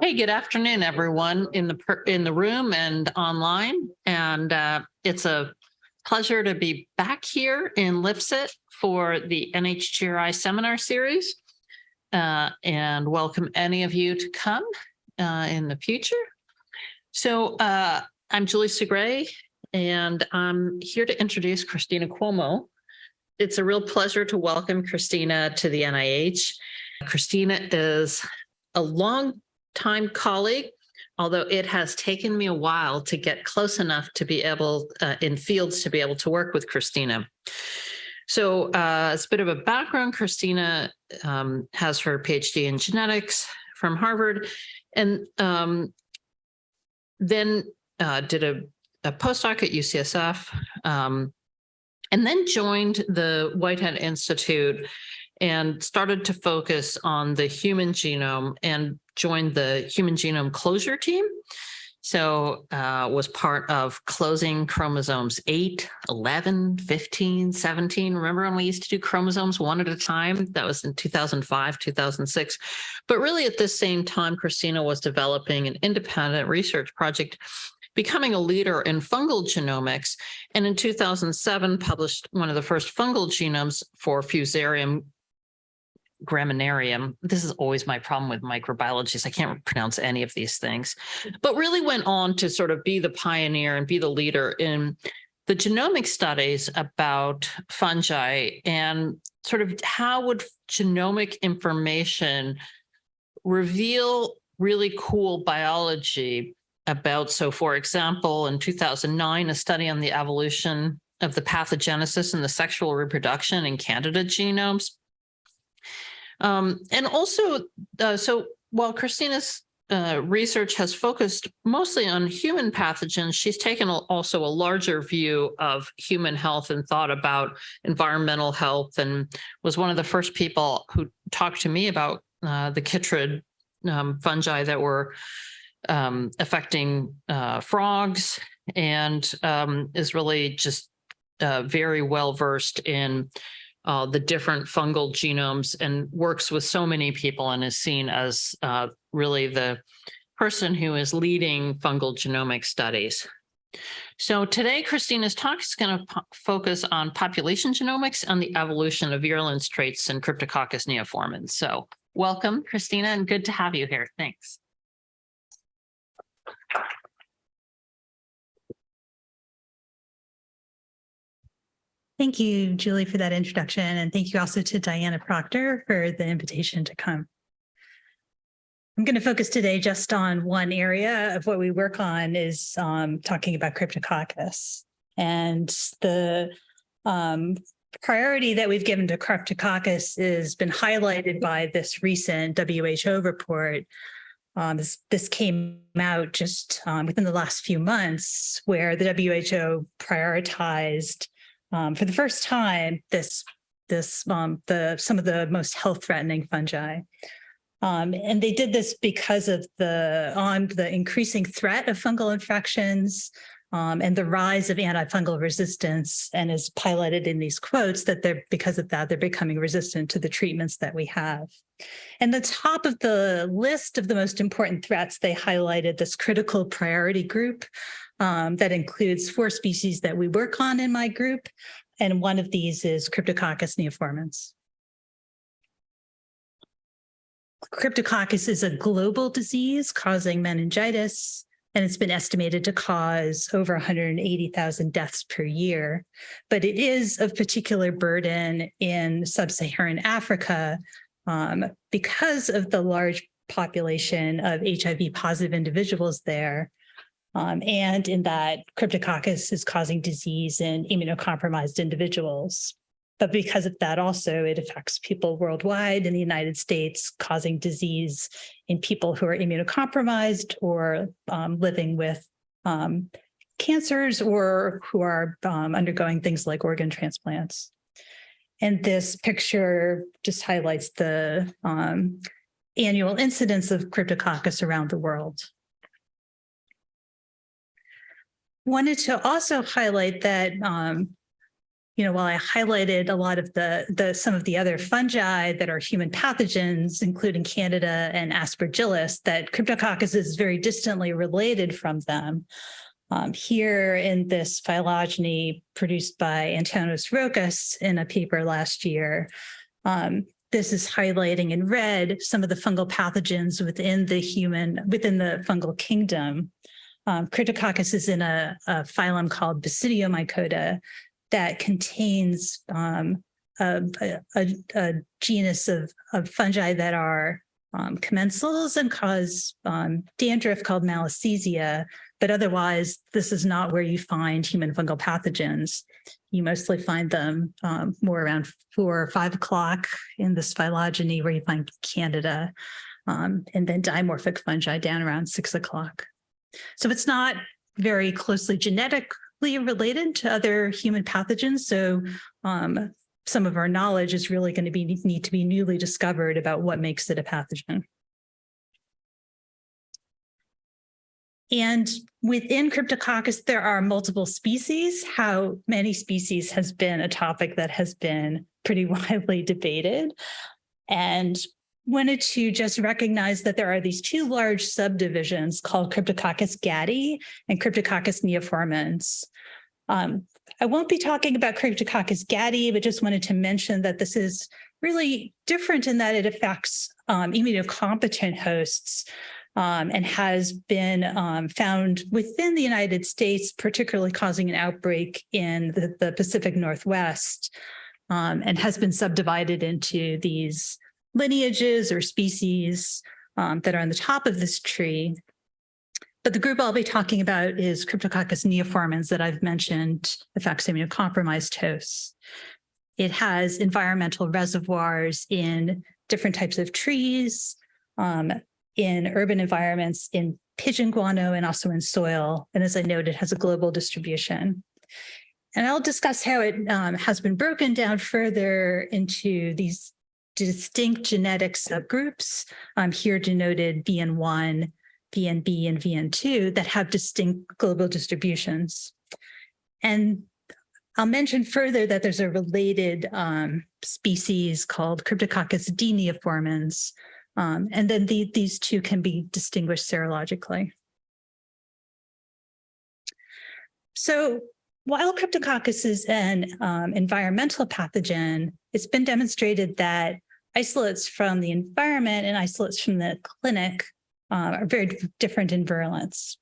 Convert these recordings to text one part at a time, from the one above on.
Hey, good afternoon, everyone in the, in the room and online. And uh, it's a pleasure to be back here in Lipset for the NHGRI seminar series. Uh, And welcome any of you to come uh, in the future. So uh, I'm Julie Segray, and I'm here to introduce Christina Cuomo. It's a real pleasure to welcome Christina to the NIH. Christina is a long time colleague, although it has taken me a while to get close enough to be able uh, in fields to be able to work with Christina. So uh, as a bit of a background, Christina um, has her PhD in genetics from Harvard and um, then uh, did a, a postdoc at UCSF um, and then joined the Whitehead Institute and started to focus on the human genome and joined the human genome closure team. So uh, was part of closing chromosomes 8, 11, 15, 17. Remember when we used to do chromosomes one at a time? That was in 2005, 2006. But really at this same time, Christina was developing an independent research project becoming a leader in fungal genomics, and in 2007 published one of the first fungal genomes for Fusarium graminarium. This is always my problem with microbiologists. I can't pronounce any of these things, but really went on to sort of be the pioneer and be the leader in the genomic studies about fungi and sort of how would genomic information reveal really cool biology about, so for example, in 2009, a study on the evolution of the pathogenesis and the sexual reproduction in candida genomes um, and also, uh, so while Christina's uh, research has focused mostly on human pathogens, she's taken also a larger view of human health and thought about environmental health and was one of the first people who talked to me about uh, the chytrid um, fungi that were um, affecting uh, frogs and um, is really just uh, very well versed in uh, the different fungal genomes and works with so many people and is seen as uh, really the person who is leading fungal genomic studies. So today, Christina's talk is going to focus on population genomics and the evolution of virulence traits in Cryptococcus neoformans. So welcome, Christina, and good to have you here. Thanks. Thank you, Julie, for that introduction. And thank you also to Diana Proctor for the invitation to come. I'm going to focus today just on one area of what we work on is um, talking about Cryptococcus. And the um, priority that we've given to Cryptococcus has been highlighted by this recent WHO report. Um, this, this came out just um, within the last few months where the WHO prioritized um, for the first time, this this um, the some of the most health threatening fungi. Um, and they did this because of the on the increasing threat of fungal infections um, and the rise of antifungal resistance and is piloted in these quotes that they're because of that, they're becoming resistant to the treatments that we have. And the top of the list of the most important threats, they highlighted this critical priority group um, that includes four species that we work on in my group. And one of these is Cryptococcus neoformans. Cryptococcus is a global disease causing meningitis, and it's been estimated to cause over 180,000 deaths per year. But it is of particular burden in sub-Saharan Africa um, because of the large population of HIV positive individuals there um, and in that Cryptococcus is causing disease in immunocompromised individuals. But because of that also, it affects people worldwide in the United States, causing disease in people who are immunocompromised or um, living with um, cancers or who are um, undergoing things like organ transplants. And this picture just highlights the um, annual incidence of Cryptococcus around the world. Wanted to also highlight that um, you know, while I highlighted a lot of the, the, some of the other fungi that are human pathogens, including Candida and Aspergillus, that Cryptococcus is very distantly related from them. Um, here in this phylogeny produced by Antonis Rokas in a paper last year, um, this is highlighting in red some of the fungal pathogens within the human, within the fungal kingdom. Um, Cryptococcus is in a, a phylum called Basidiomycota that contains um, a, a, a, genus of, of fungi that are um, commensals and cause um, dandruff called Malassezia, but otherwise this is not where you find human fungal pathogens. You mostly find them um, more around four or five o'clock in this phylogeny where you find Candida, um, and then dimorphic fungi down around six o'clock. So it's not very closely genetically related to other human pathogens. So um, some of our knowledge is really going to be need to be newly discovered about what makes it a pathogen. And within Cryptococcus, there are multiple species. How many species has been a topic that has been pretty widely debated. And wanted to just recognize that there are these two large subdivisions called Cryptococcus gattii and Cryptococcus neoformans. Um, I won't be talking about Cryptococcus gattii, but just wanted to mention that this is really different in that it affects um, immunocompetent hosts um, and has been um, found within the United States, particularly causing an outbreak in the, the Pacific Northwest um, and has been subdivided into these lineages or species um, that are on the top of this tree. But the group I'll be talking about is Cryptococcus neoformans that I've mentioned affects immunocompromised hosts. It has environmental reservoirs in different types of trees, um, in urban environments, in pigeon guano, and also in soil. And as I noted, has a global distribution. And I'll discuss how it um, has been broken down further into these distinct genetic subgroups, um, here denoted VN1, VNB, and VN2 that have distinct global distributions. And I'll mention further that there's a related um, species called Cryptococcus d um, and then the, these two can be distinguished serologically. So while Cryptococcus is an um, environmental pathogen, it's been demonstrated that isolates from the environment and isolates from the clinic uh, are very different in virulence.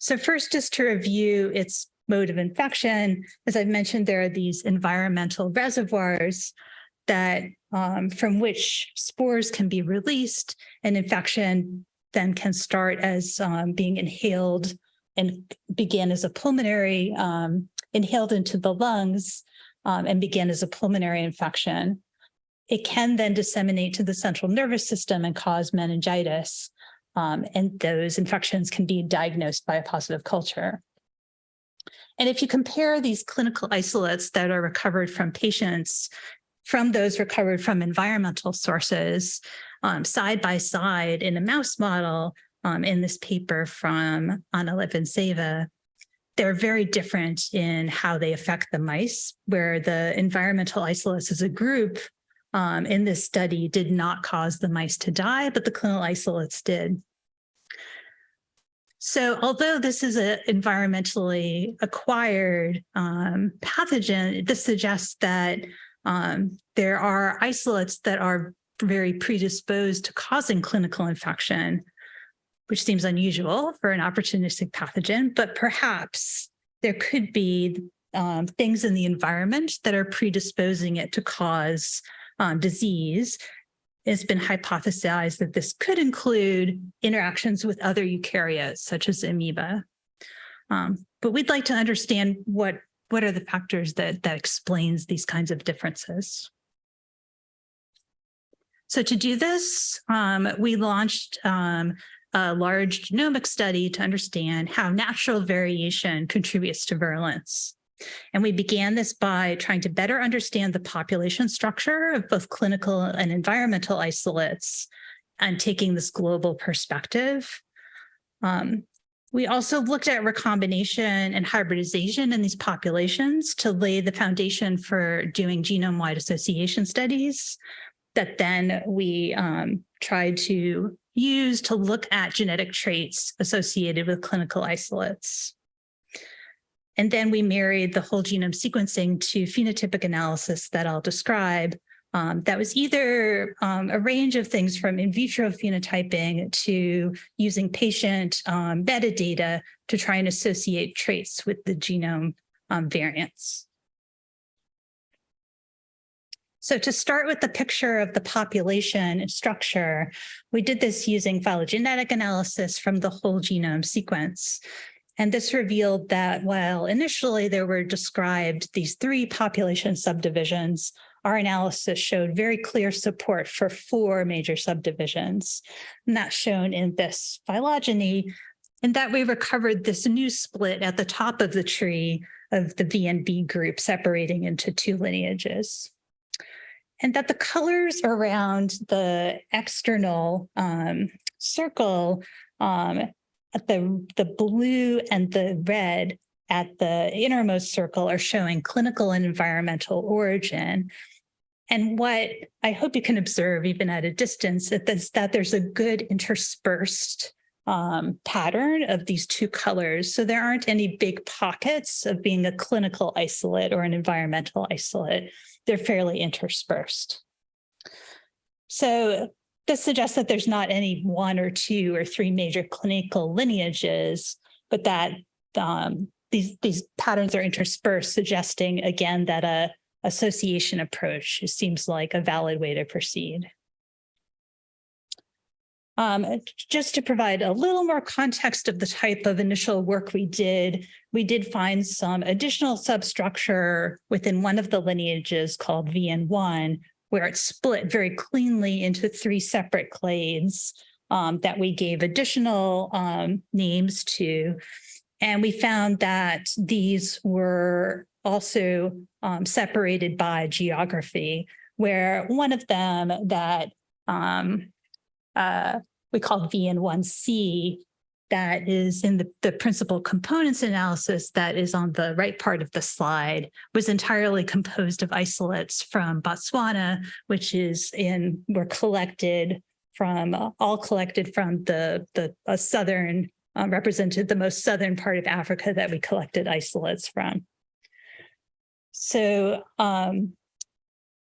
So first, just to review its mode of infection, as I've mentioned, there are these environmental reservoirs that um, from which spores can be released and infection then can start as um, being inhaled and begin as a pulmonary, um, inhaled into the lungs um, and begin as a pulmonary infection. It can then disseminate to the central nervous system and cause meningitis. Um, and those infections can be diagnosed by a positive culture. And if you compare these clinical isolates that are recovered from patients from those recovered from environmental sources um, side by side in a mouse model um, in this paper from Anna Lipinseva, they're very different in how they affect the mice, where the environmental isolates as a group um, in this study did not cause the mice to die, but the clinical isolates did. So although this is an environmentally acquired um, pathogen, this suggests that um, there are isolates that are very predisposed to causing clinical infection, which seems unusual for an opportunistic pathogen, but perhaps there could be um, things in the environment that are predisposing it to cause um, disease. It's been hypothesized that this could include interactions with other eukaryotes, such as amoeba. Um, but we'd like to understand what, what are the factors that, that explains these kinds of differences. So to do this, um, we launched um, a large genomic study to understand how natural variation contributes to virulence. And we began this by trying to better understand the population structure of both clinical and environmental isolates and taking this global perspective. Um, We also looked at recombination and hybridization in these populations to lay the foundation for doing genome-wide association studies that then we um, tried to use to look at genetic traits associated with clinical isolates. And then we married the whole genome sequencing to phenotypic analysis that I'll describe. Um, that was either um, a range of things from in vitro phenotyping to using patient um, metadata to try and associate traits with the genome um, variants. So to start with the picture of the population structure, we did this using phylogenetic analysis from the whole genome sequence. And this revealed that while initially there were described these three population subdivisions, our analysis showed very clear support for four major subdivisions. And that's shown in this phylogeny, and that we recovered this new split at the top of the tree of the VNB group separating into two lineages and that the colors around the external um, circle, um, at the, the blue and the red at the innermost circle are showing clinical and environmental origin. And what I hope you can observe even at a distance is that there's a good interspersed um, pattern of these two colors. So there aren't any big pockets of being a clinical isolate or an environmental isolate they're fairly interspersed. So this suggests that there's not any one or two or three major clinical lineages, but that um, these, these patterns are interspersed, suggesting again that a association approach seems like a valid way to proceed. Um, just to provide a little more context of the type of initial work we did, we did find some additional substructure within one of the lineages called VN1, where it split very cleanly into three separate clades um, that we gave additional um, names to. And we found that these were also um, separated by geography, where one of them that um, uh, we call VN1C that is in the, the principal components analysis that is on the right part of the slide was entirely composed of isolates from Botswana, which is in, were collected from, uh, all collected from the, the uh, southern, um, represented the most southern part of Africa that we collected isolates from. So um,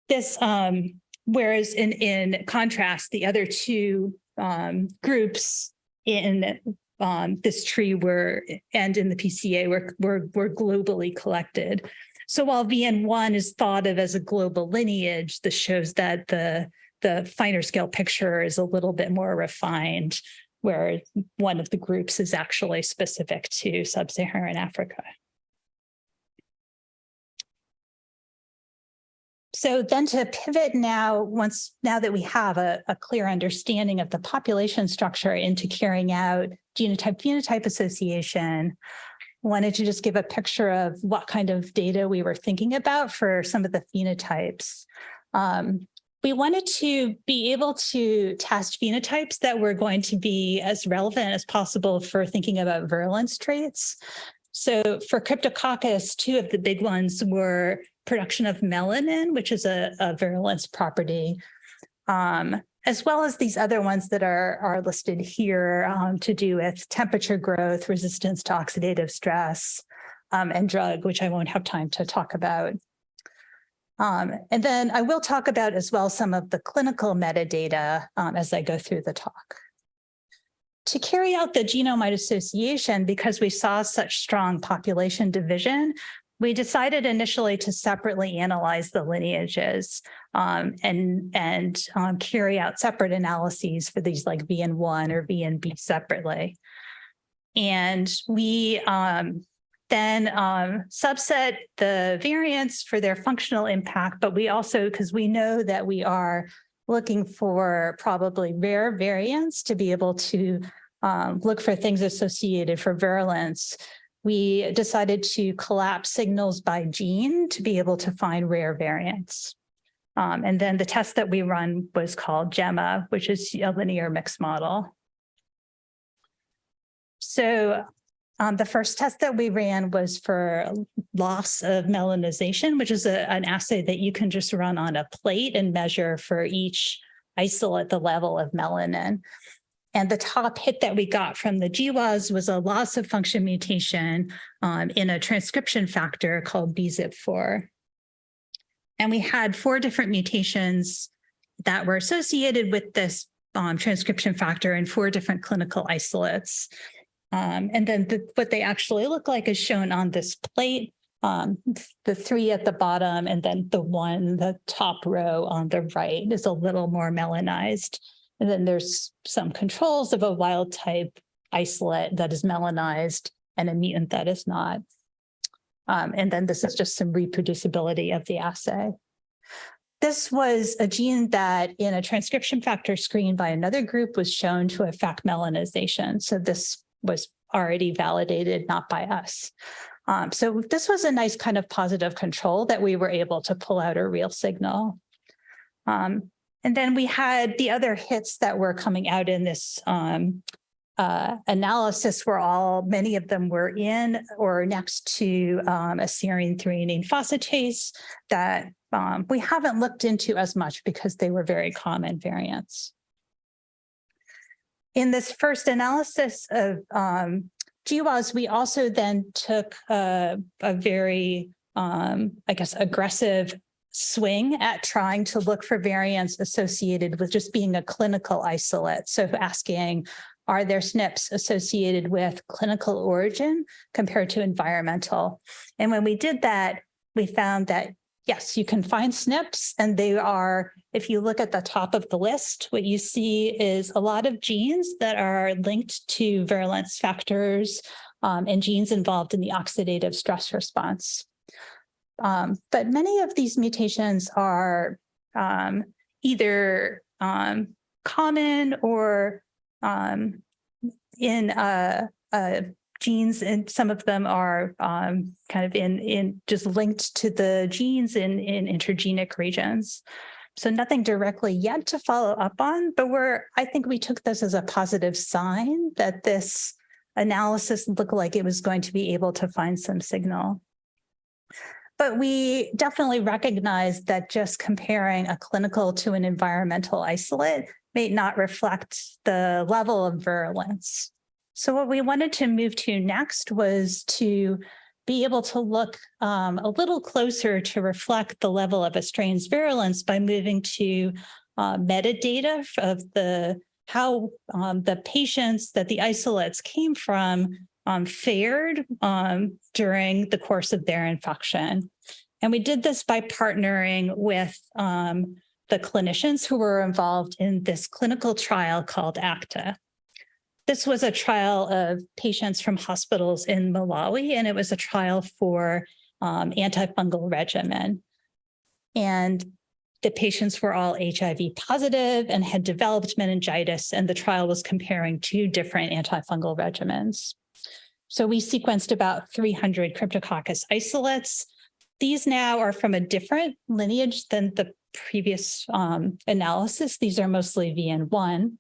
this, um, whereas in, in contrast, the other two um, groups in um, this tree were and in the PCA were, were, were globally collected. So while VN1 is thought of as a global lineage, this shows that the, the finer scale picture is a little bit more refined, where one of the groups is actually specific to sub-Saharan Africa. So then to pivot now, once now that we have a, a clear understanding of the population structure into carrying out genotype phenotype association, wanted to just give a picture of what kind of data we were thinking about for some of the phenotypes. Um, we wanted to be able to test phenotypes that were going to be as relevant as possible for thinking about virulence traits. So for Cryptococcus, two of the big ones were production of melanin, which is a, a virulence property, um, as well as these other ones that are, are listed here um, to do with temperature growth, resistance to oxidative stress, um, and drug, which I won't have time to talk about. Um, and then I will talk about as well some of the clinical metadata um, as I go through the talk. To carry out the genome-wide association, because we saw such strong population division, we decided initially to separately analyze the lineages um, and, and um, carry out separate analyses for these like VN1 or VNB separately. And we um, then um, subset the variants for their functional impact, but we also, because we know that we are looking for probably rare variants to be able to um, look for things associated for virulence we decided to collapse signals by gene to be able to find rare variants. Um, and then the test that we run was called GEMMA, which is a linear mixed model. So um, the first test that we ran was for loss of melanization, which is a, an assay that you can just run on a plate and measure for each isolate the level of melanin. And the top hit that we got from the GWAS was a loss of function mutation um, in a transcription factor called BZIP4. And we had four different mutations that were associated with this um, transcription factor in four different clinical isolates. Um, and then the, what they actually look like is shown on this plate. Um, the three at the bottom and then the one, the top row on the right is a little more melanized. And then there's some controls of a wild type isolate that is melanized and a mutant that is not. Um, and then this is just some reproducibility of the assay. This was a gene that in a transcription factor screen by another group was shown to affect melanization. So this was already validated, not by us. Um, so this was a nice kind of positive control that we were able to pull out a real signal. Um, and then we had the other hits that were coming out in this um, uh, analysis were all, many of them were in or next to um, a serine threonine phosphatase that um, we haven't looked into as much because they were very common variants. In this first analysis of um, GWAS, we also then took a, a very, um, I guess, aggressive swing at trying to look for variants associated with just being a clinical isolate. So asking, are there SNPs associated with clinical origin compared to environmental? And when we did that, we found that yes, you can find SNPs and they are, if you look at the top of the list, what you see is a lot of genes that are linked to virulence factors um, and genes involved in the oxidative stress response. Um, but many of these mutations are um, either um, common or um, in a, a genes and some of them are um, kind of in in just linked to the genes in in intergenic regions. So nothing directly yet to follow up on, but we're I think we took this as a positive sign that this analysis looked like it was going to be able to find some signal. But we definitely recognize that just comparing a clinical to an environmental isolate may not reflect the level of virulence. So what we wanted to move to next was to be able to look um, a little closer to reflect the level of a strain's virulence by moving to uh, metadata of the how um, the patients that the isolates came from um, fared um, during the course of their infection. And we did this by partnering with um, the clinicians who were involved in this clinical trial called ACTA. This was a trial of patients from hospitals in Malawi, and it was a trial for um, antifungal regimen. And the patients were all HIV positive and had developed meningitis, and the trial was comparing two different antifungal regimens. So we sequenced about 300 Cryptococcus isolates. These now are from a different lineage than the previous um, analysis. These are mostly VN1.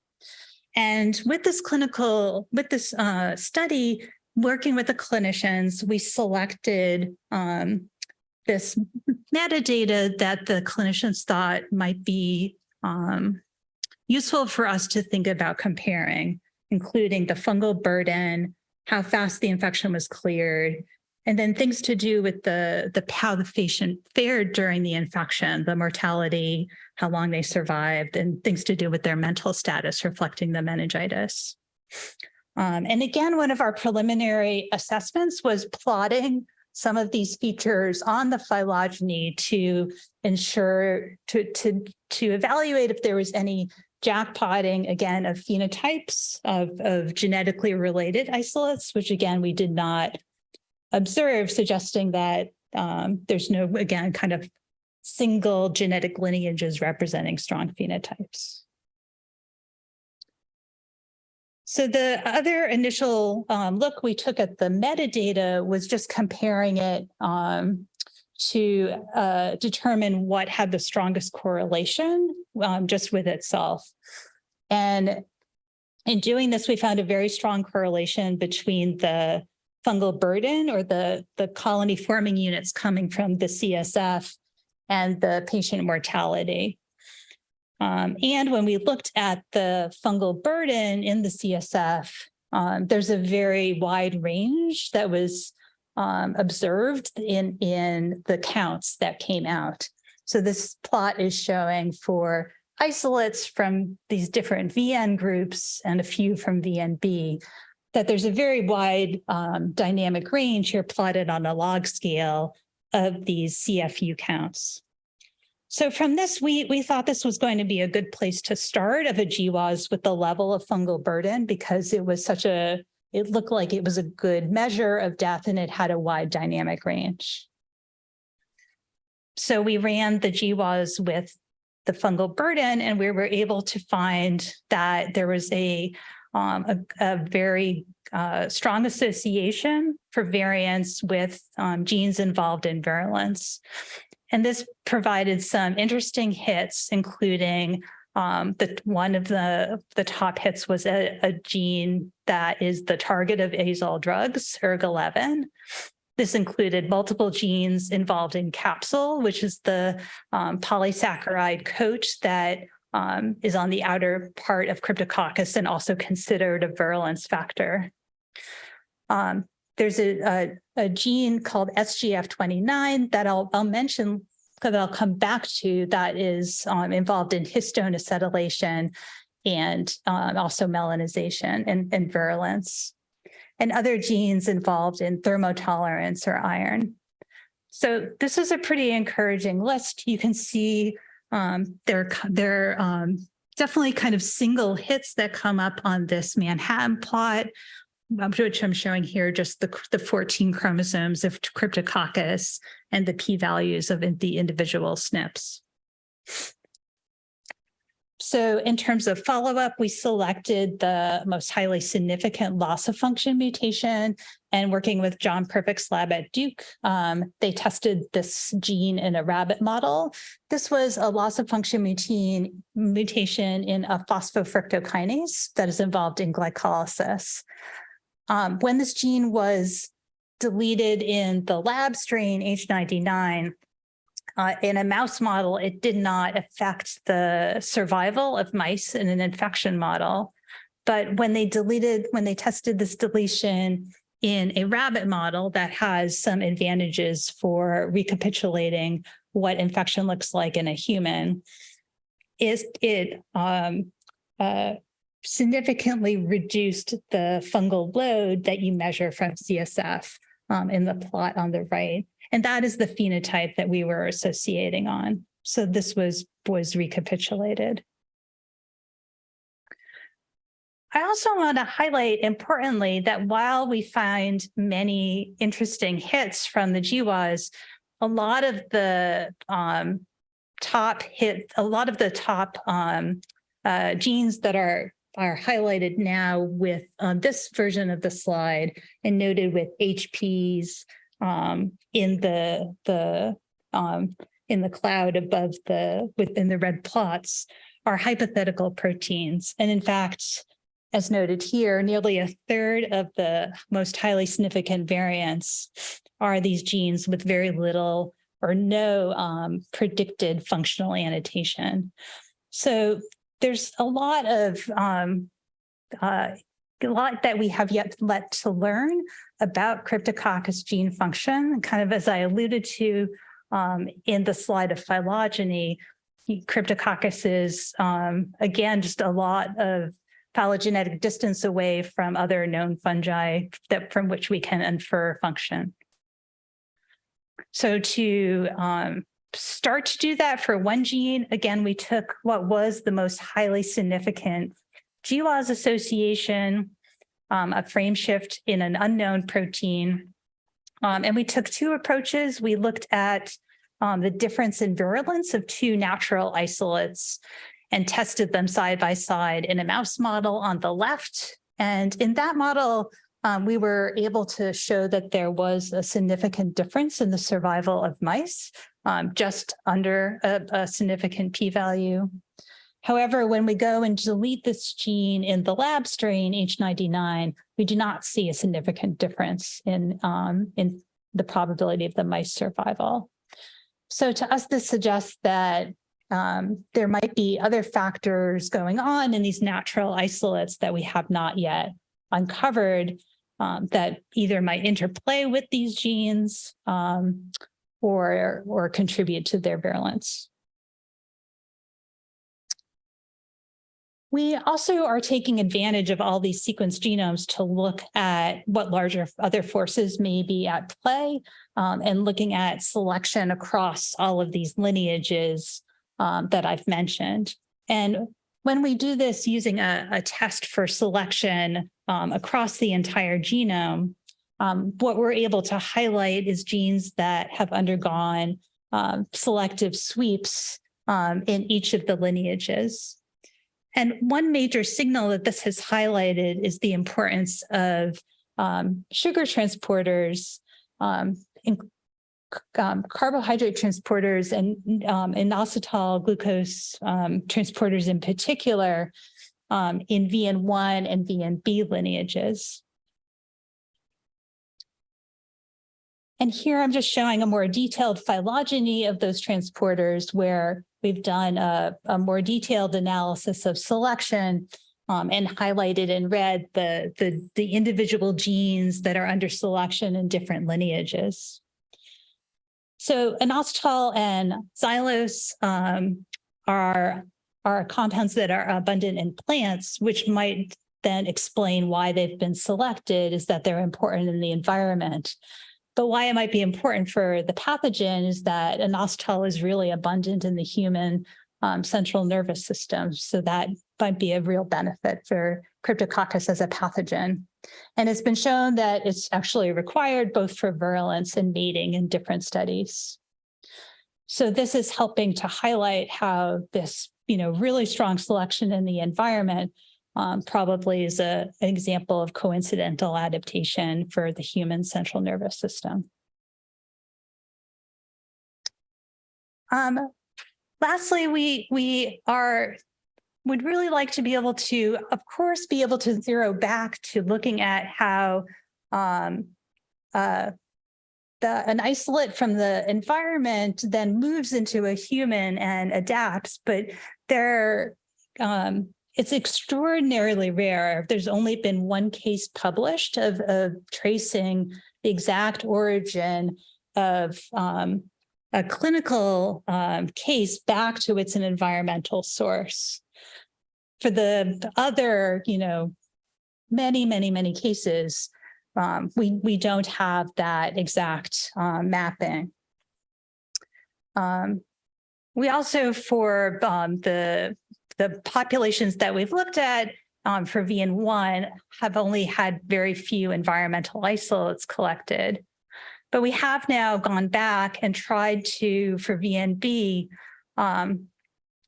And with this clinical, with this uh, study, working with the clinicians, we selected um, this metadata that the clinicians thought might be um, useful for us to think about comparing, including the fungal burden, how fast the infection was cleared, and then things to do with the, the how the patient fared during the infection, the mortality, how long they survived, and things to do with their mental status reflecting the meningitis. Um, and again, one of our preliminary assessments was plotting some of these features on the phylogeny to ensure, to, to, to evaluate if there was any jackpotting, again, of phenotypes of, of genetically related isolates, which again, we did not observe, suggesting that um, there's no, again, kind of single genetic lineages representing strong phenotypes. So the other initial um, look we took at the metadata was just comparing it um, to uh, determine what had the strongest correlation um, just with itself. And In doing this, we found a very strong correlation between the fungal burden or the, the colony forming units coming from the CSF and the patient mortality. Um, and when we looked at the fungal burden in the CSF, um, there's a very wide range that was um, observed in, in the counts that came out. So this plot is showing for isolates from these different VN groups and a few from VNB, that there's a very wide um, dynamic range here plotted on a log scale of these CFU counts. So from this, we, we thought this was going to be a good place to start of a GWAS with the level of fungal burden because it was such a, it looked like it was a good measure of death and it had a wide dynamic range. So we ran the GWAS with the fungal burden and we were able to find that there was a, um, a, a very uh, strong association for variants with um, genes involved in virulence. And this provided some interesting hits, including um, the one of the, the top hits was a, a gene that is the target of azole drugs, ERG11. This included multiple genes involved in capsule, which is the um, polysaccharide coat that um, is on the outer part of Cryptococcus and also considered a virulence factor. Um, there's a, a, a, gene called SGF29 that I'll, I'll mention that I'll come back to that is um, involved in histone acetylation and um, also melanization and, and virulence and other genes involved in thermotolerance or iron. So this is a pretty encouraging list. You can see um, there, there um, definitely kind of single hits that come up on this Manhattan plot, which I'm showing here, just the, the 14 chromosomes of Cryptococcus and the p-values of the individual SNPs. So in terms of follow-up, we selected the most highly significant loss of function mutation and working with John Perfect's lab at Duke, um, they tested this gene in a rabbit model. This was a loss of function mutation, mutation in a phosphofructokinase that is involved in glycolysis. Um, when this gene was deleted in the lab strain H99, uh, in a mouse model, it did not affect the survival of mice in an infection model. But when they deleted, when they tested this deletion in a rabbit model that has some advantages for recapitulating what infection looks like in a human, is it um, uh, significantly reduced the fungal load that you measure from CSF um, in the plot on the right. And that is the phenotype that we were associating on. So this was, was recapitulated. I also want to highlight importantly that while we find many interesting hits from the GWAS, a lot of the um, top hit, a lot of the top um, uh, genes that are are highlighted now with um, this version of the slide and noted with HPs um, in the the um, in the cloud above the within the red plots are hypothetical proteins. And in fact, as noted here, nearly a third of the most highly significant variants are these genes with very little or no um, predicted functional annotation. So there's a lot of um, uh, a lot that we have yet let to learn about Cryptococcus gene function. Kind of as I alluded to um, in the slide of phylogeny, Cryptococcus is, um, again, just a lot of phylogenetic distance away from other known fungi that from which we can infer function. So to um, start to do that for one gene, again, we took what was the most highly significant GWAS association, um, a frame shift in an unknown protein. Um, and we took two approaches. We looked at um, the difference in virulence of two natural isolates and tested them side by side in a mouse model on the left. And in that model, um, we were able to show that there was a significant difference in the survival of mice, um, just under a, a significant p-value. However, when we go and delete this gene in the lab strain H99, we do not see a significant difference in, um, in the probability of the mice survival. So to us, this suggests that um, there might be other factors going on in these natural isolates that we have not yet uncovered um, that either might interplay with these genes um, or, or contribute to their virulence. We also are taking advantage of all these sequence genomes to look at what larger other forces may be at play um, and looking at selection across all of these lineages um, that I've mentioned. And when we do this using a, a test for selection um, across the entire genome, um, what we're able to highlight is genes that have undergone um, selective sweeps um, in each of the lineages. And one major signal that this has highlighted is the importance of um, sugar transporters, um, um, carbohydrate transporters and inositol glucose transporters in particular in VN1 and VNB lineages. And here I'm just showing a more detailed phylogeny of those transporters where we've done a, a more detailed analysis of selection um, and highlighted in red the, the, the individual genes that are under selection in different lineages. So inositol and xylose um, are, are compounds that are abundant in plants, which might then explain why they've been selected is that they're important in the environment. But why it might be important for the pathogen is that inositol is really abundant in the human um, central nervous system. So that might be a real benefit for Cryptococcus as a pathogen. And it's been shown that it's actually required both for virulence and mating in different studies. So this is helping to highlight how this, you know, really strong selection in the environment um, probably is a, an example of coincidental adaptation for the human central nervous system. Um, lastly, we, we are would really like to be able to, of course, be able to zero back to looking at how um, uh, the, an isolate from the environment then moves into a human and adapts, but there, um, it's extraordinarily rare. There's only been one case published of, of tracing the exact origin of um, a clinical um, case back to its an environmental source. For the other, you know, many, many, many cases, um, we, we don't have that exact uh, mapping. Um, we also, for um, the the populations that we've looked at um, for VN1 have only had very few environmental isolates collected. But we have now gone back and tried to, for VNB, um,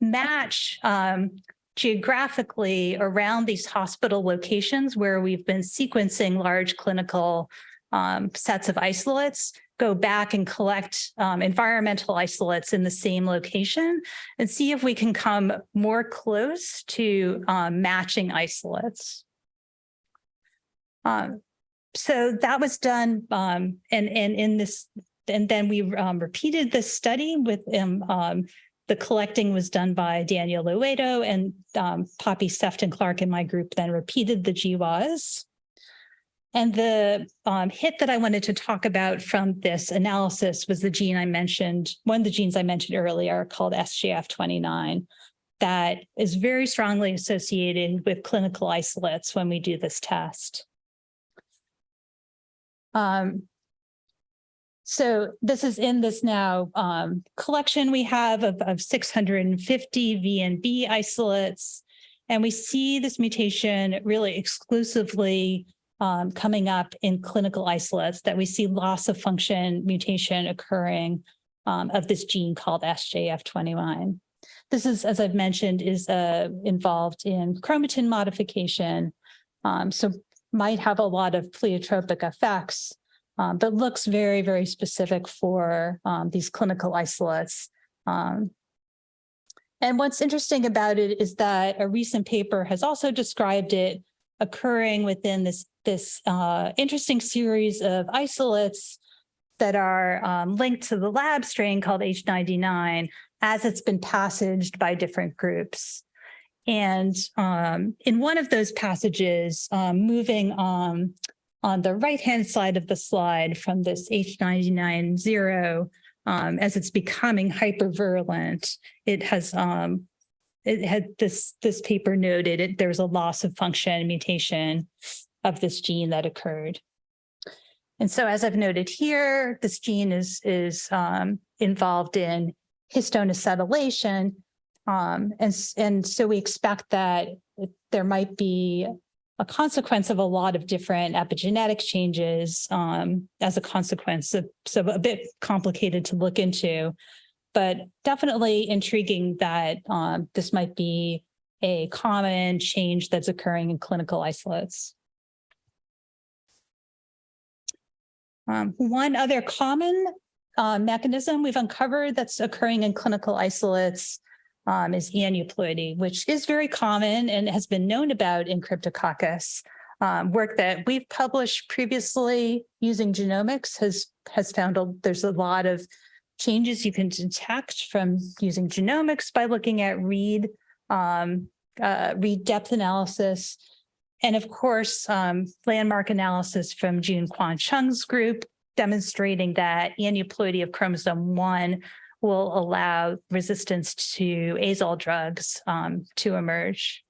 match um, geographically around these hospital locations where we've been sequencing large clinical um, sets of isolates go back and collect um, environmental isolates in the same location and see if we can come more close to um, matching isolates. Um, so that was done um, and, and in this, and then we um, repeated this study with um, the collecting was done by Daniel Loedo and Poppy Sefton Clark and my group then repeated the GWAS. And the um, hit that I wanted to talk about from this analysis was the gene I mentioned, one of the genes I mentioned earlier called SGF29 that is very strongly associated with clinical isolates when we do this test. Um, so this is in this now um, collection we have of, of 650 VNB isolates. And we see this mutation really exclusively um, coming up in clinical isolates that we see loss of function mutation occurring um, of this gene called SJF21. This is, as I've mentioned, is uh, involved in chromatin modification, um, so might have a lot of pleiotropic effects, um, but looks very, very specific for um, these clinical isolates. Um, And what's interesting about it is that a recent paper has also described it occurring within this, this uh, interesting series of isolates that are um, linked to the lab strain called H99 as it's been passaged by different groups. And um, in one of those passages, um, moving um, on the right-hand side of the slide from this H99 zero, um, as it's becoming hypervirulent, it has um, it had this this paper noted it, there's a loss of function mutation of this gene that occurred. And so as I've noted here, this gene is is um, involved in histone acetylation. Um, and, and so we expect that there might be a consequence of a lot of different epigenetic changes um, as a consequence. of- So a bit complicated to look into, but definitely intriguing that um, this might be a common change that's occurring in clinical isolates. Um, one other common uh, mechanism we've uncovered that's occurring in clinical isolates um, is aneuploidy, which is very common and has been known about in Cryptococcus. Um, work that we've published previously using genomics has has found a, there's a lot of changes you can detect from using genomics by looking at read um, uh, read depth analysis. And of course, um, landmark analysis from June Quan Chung's group demonstrating that aneuploidy of chromosome one will allow resistance to azole drugs um, to emerge.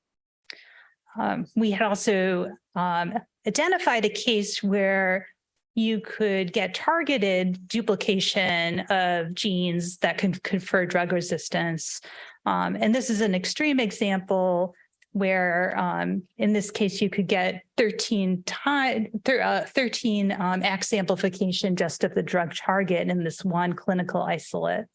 Um, we had also um, identified a case where you could get targeted duplication of genes that can confer drug resistance. Um, and this is an extreme example where um, in this case, you could get 13 time, uh, 13 um, X amplification just of the drug target in this one clinical isolate.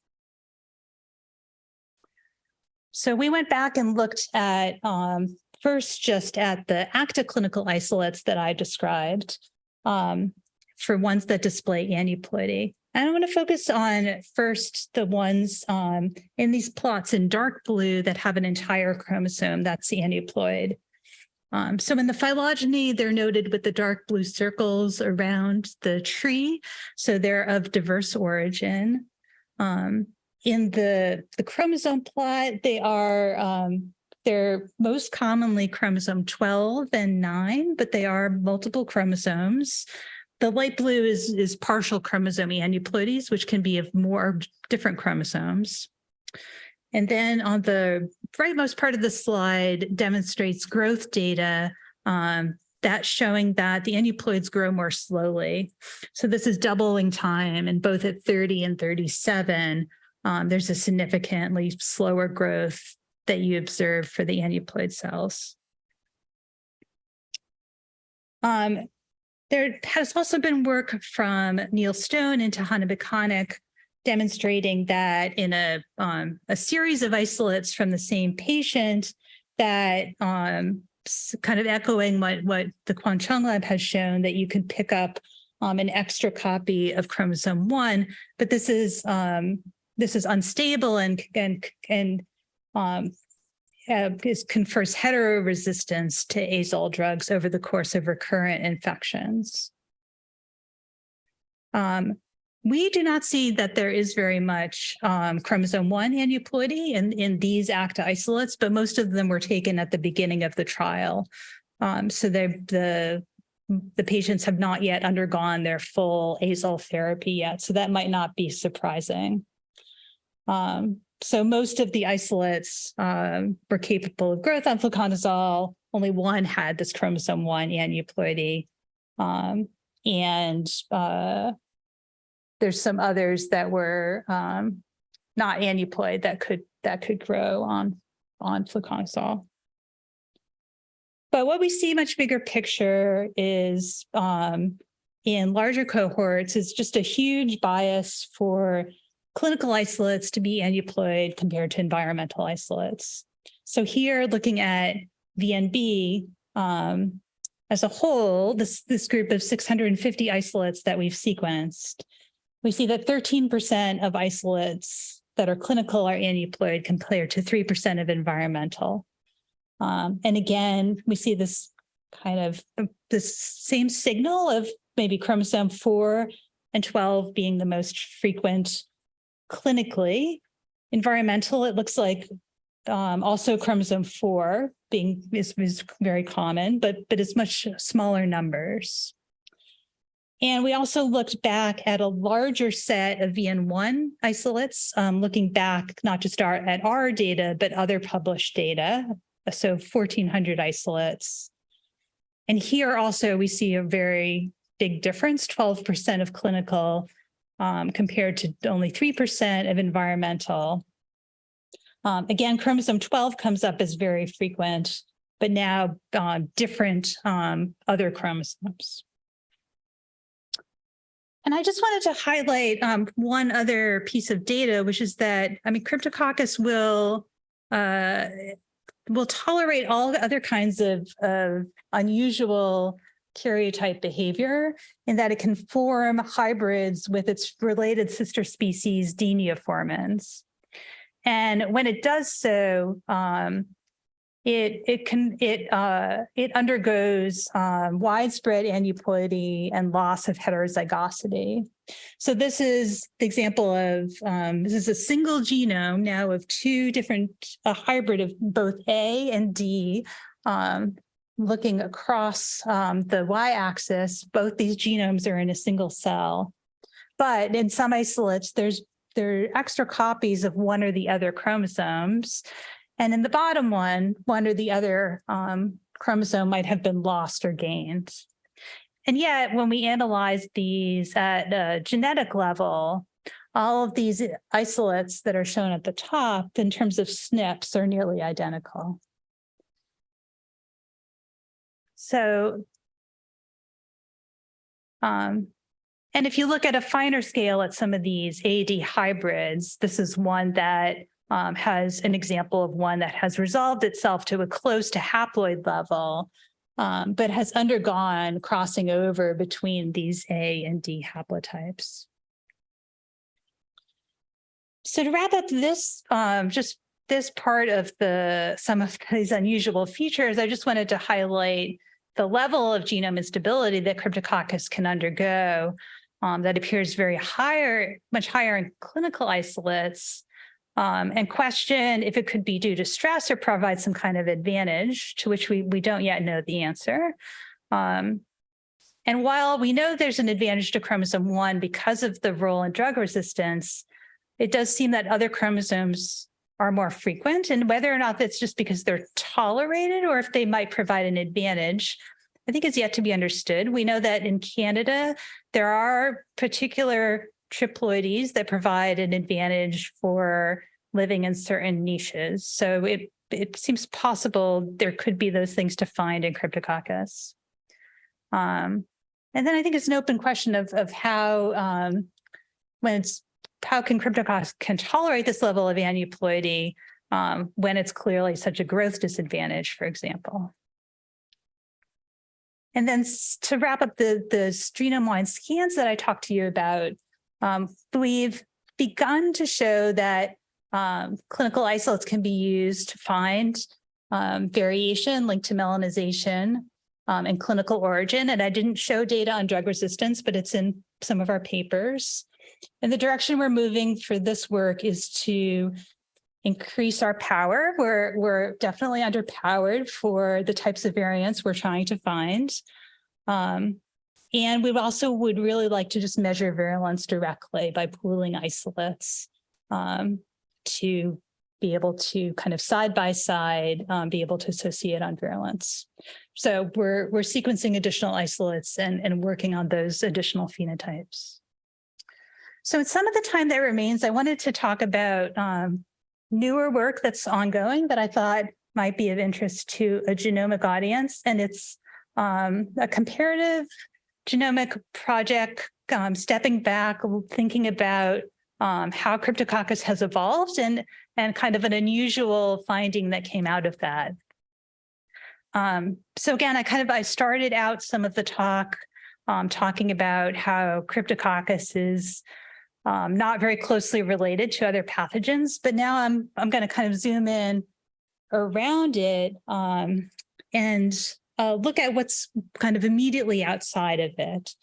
So we went back and looked at um, first just at the active clinical isolates that I described um, for ones that display aneuploidy. And I want to focus on first the ones um, in these plots in dark blue that have an entire chromosome that's the aneuploid. Um, so in the phylogeny, they're noted with the dark blue circles around the tree. So they're of diverse origin. Um, in the, the chromosome plot, they are um, they're most commonly chromosome 12 and 9, but they are multiple chromosomes. The light blue is, is partial chromosome aneuploidies, which can be of more different chromosomes. And then on the rightmost part of the slide demonstrates growth data um, that's showing that the aneuploids grow more slowly. So this is doubling time and both at 30 and 37, um, there's a significantly slower growth that you observe for the aneuploid cells. Um, there has also been work from Neil Stone and Tahana Bekanek demonstrating that in a, um, a series of isolates from the same patient that um, kind of echoing what, what the Quan Chung lab has shown that you can pick up um, an extra copy of chromosome one, but this is um, this is unstable and and and um, uh, is confers heteroresistance to azole drugs over the course of recurrent infections. Um, we do not see that there is very much um, chromosome one aneuploidy in, in these ACTA isolates, but most of them were taken at the beginning of the trial. Um, so the, the patients have not yet undergone their full azole therapy yet, so that might not be surprising. Um, so most of the isolates um, were capable of growth on fluconazole. Only one had this chromosome one aneuploidy. Um, and uh, there's some others that were um, not aneuploid that could that could grow on on fluconazole. But what we see much bigger picture is um, in larger cohorts is just a huge bias for clinical isolates to be aneuploid compared to environmental isolates. So here looking at VNB um, as a whole, this, this group of 650 isolates that we've sequenced, we see that 13% of isolates that are clinical are aneuploid compared to 3% of environmental. Um, and again, we see this kind of uh, this same signal of maybe chromosome four and 12 being the most frequent clinically. Environmental, it looks like um, also chromosome four being is, is very common, but but it's much smaller numbers. And we also looked back at a larger set of VN1 isolates, um, looking back not just our, at our data, but other published data. So 1400 isolates. And here also we see a very big difference, 12% of clinical um, compared to only 3% of environmental. Um, again, chromosome 12 comes up as very frequent, but now uh, different um, other chromosomes. And I just wanted to highlight um, one other piece of data, which is that, I mean, Cryptococcus will uh, will tolerate all the other kinds of, of unusual karyotype behavior in that it can form hybrids with its related sister species, Diniaformans. And when it does so, um, it it can it uh, it undergoes um, widespread aneuploidy and loss of heterozygosity. So this is the example of um, this is a single genome now of two different a hybrid of both A and D. Um, looking across um, the y-axis, both these genomes are in a single cell. But in some isolates, there's there are extra copies of one or the other chromosomes. And in the bottom one, one or the other um, chromosome might have been lost or gained. And yet, when we analyze these at a genetic level, all of these isolates that are shown at the top in terms of SNPs are nearly identical. So, um, and if you look at a finer scale at some of these AD hybrids, this is one that um, has an example of one that has resolved itself to a close to haploid level, um, but has undergone crossing over between these A and D haplotypes. So to wrap up this, um, just this part of the some of these unusual features, I just wanted to highlight the level of genome instability that Cryptococcus can undergo um, that appears very higher, much higher in clinical isolates um, and question if it could be due to stress or provide some kind of advantage to which we, we don't yet know the answer. Um, and while we know there's an advantage to chromosome one because of the role in drug resistance, it does seem that other chromosomes are more frequent and whether or not that's just because they're tolerated or if they might provide an advantage, I think is yet to be understood. We know that in Canada, there are particular triploides that provide an advantage for living in certain niches. So it, it seems possible there could be those things to find in Cryptococcus. Um, and then I think it's an open question of, of how, um, when it's, how can Cryptococcus can tolerate this level of aneuploidy um, when it's clearly such a growth disadvantage, for example. And then to wrap up the, the streamline scans that I talked to you about, um, we've begun to show that um, clinical isolates can be used to find um, variation linked to melanization um, and clinical origin. And I didn't show data on drug resistance, but it's in some of our papers. And the direction we're moving for this work is to increase our power. We're, we're definitely underpowered for the types of variants we're trying to find. Um, and we also would really like to just measure virulence directly by pooling isolates um, to be able to kind of side by side um, be able to associate on virulence. So we're we're sequencing additional isolates and, and working on those additional phenotypes. So in some of the time that remains, I wanted to talk about um, newer work that's ongoing that I thought might be of interest to a genomic audience. And it's um, a comparative genomic project, um, stepping back, thinking about um, how Cryptococcus has evolved and, and kind of an unusual finding that came out of that. Um, so again, I kind of, I started out some of the talk um, talking about how Cryptococcus is um, not very closely related to other pathogens, but now I'm, I'm going to kind of zoom in around it um, and uh, look at what's kind of immediately outside of it.